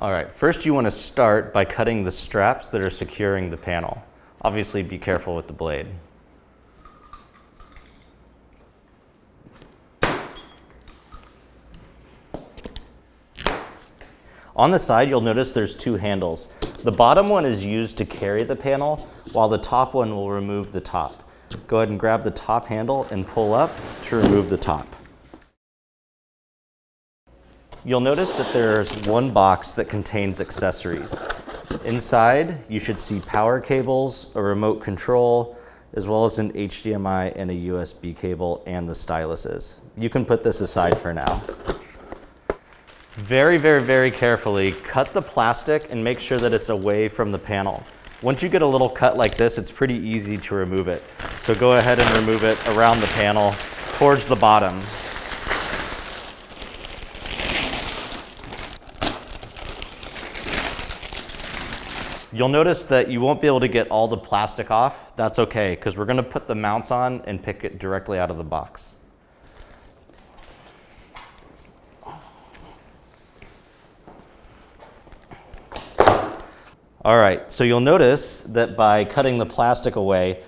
All right, first you want to start by cutting the straps that are securing the panel. Obviously be careful with the blade. On the side, you'll notice there's two handles. The bottom one is used to carry the panel, while the top one will remove the top. Go ahead and grab the top handle and pull up to remove the top. You'll notice that there's one box that contains accessories. Inside, you should see power cables, a remote control, as well as an HDMI and a USB cable and the styluses. You can put this aside for now. Very, very, very carefully cut the plastic and make sure that it's away from the panel. Once you get a little cut like this, it's pretty easy to remove it. So go ahead and remove it around the panel towards the bottom. You'll notice that you won't be able to get all the plastic off. That's okay, because we're gonna put the mounts on and pick it directly out of the box. All right, so you'll notice that by cutting the plastic away,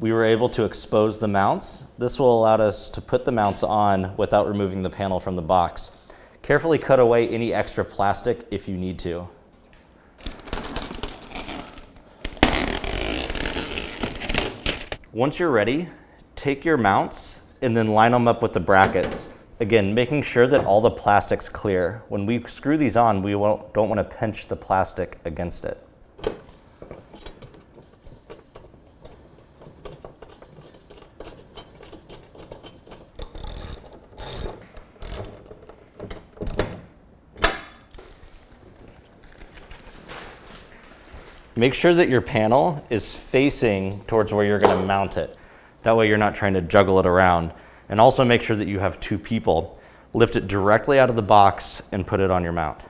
we were able to expose the mounts. This will allow us to put the mounts on without removing the panel from the box. Carefully cut away any extra plastic if you need to. Once you're ready, take your mounts and then line them up with the brackets. Again, making sure that all the plastic's clear. When we screw these on, we don't want to pinch the plastic against it. Make sure that your panel is facing towards where you're gonna mount it. That way you're not trying to juggle it around. And also make sure that you have two people. Lift it directly out of the box and put it on your mount.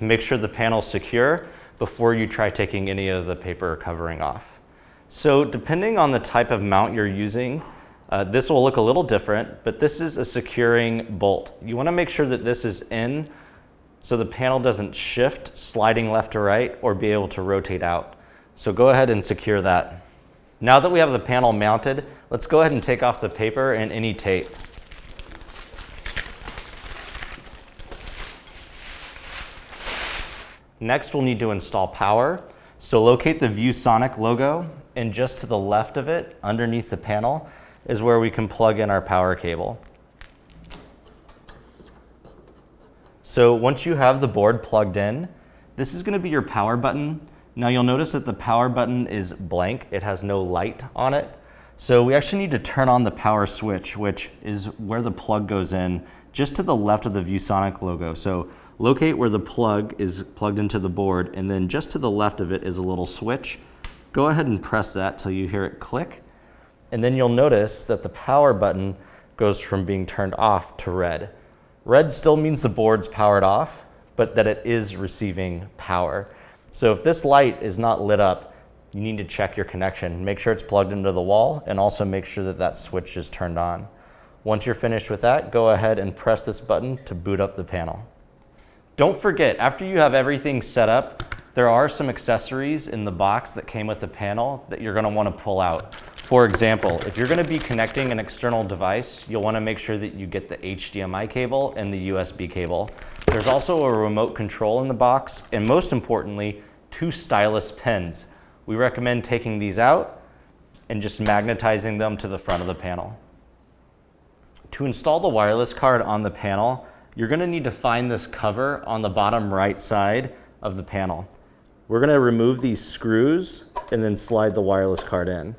Make sure the panel's secure before you try taking any of the paper covering off. So depending on the type of mount you're using, uh, this will look a little different, but this is a securing bolt. You wanna make sure that this is in so the panel doesn't shift sliding left to right or be able to rotate out. So go ahead and secure that. Now that we have the panel mounted, let's go ahead and take off the paper and any tape. Next, we'll need to install power. So locate the ViewSonic logo and just to the left of it, underneath the panel, is where we can plug in our power cable. So once you have the board plugged in, this is gonna be your power button. Now you'll notice that the power button is blank. It has no light on it. So we actually need to turn on the power switch, which is where the plug goes in, just to the left of the ViewSonic logo. So Locate where the plug is plugged into the board and then just to the left of it is a little switch. Go ahead and press that till you hear it click. And then you'll notice that the power button goes from being turned off to red. Red still means the board's powered off, but that it is receiving power. So if this light is not lit up, you need to check your connection. Make sure it's plugged into the wall and also make sure that that switch is turned on. Once you're finished with that, go ahead and press this button to boot up the panel. Don't forget, after you have everything set up, there are some accessories in the box that came with the panel that you're gonna wanna pull out. For example, if you're gonna be connecting an external device, you'll wanna make sure that you get the HDMI cable and the USB cable. There's also a remote control in the box, and most importantly, two stylus pins. We recommend taking these out and just magnetizing them to the front of the panel. To install the wireless card on the panel, you're gonna need to find this cover on the bottom right side of the panel. We're gonna remove these screws and then slide the wireless card in.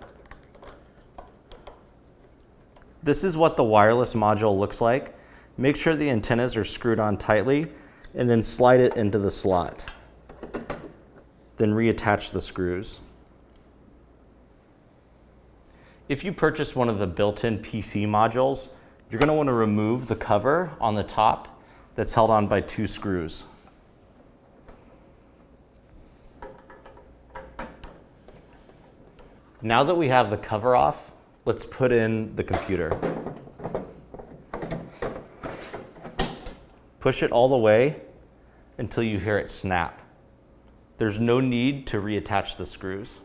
This is what the wireless module looks like. Make sure the antennas are screwed on tightly and then slide it into the slot. Then reattach the screws. If you purchase one of the built-in PC modules, you're going to want to remove the cover on the top that's held on by two screws. Now that we have the cover off, let's put in the computer. Push it all the way until you hear it snap. There's no need to reattach the screws.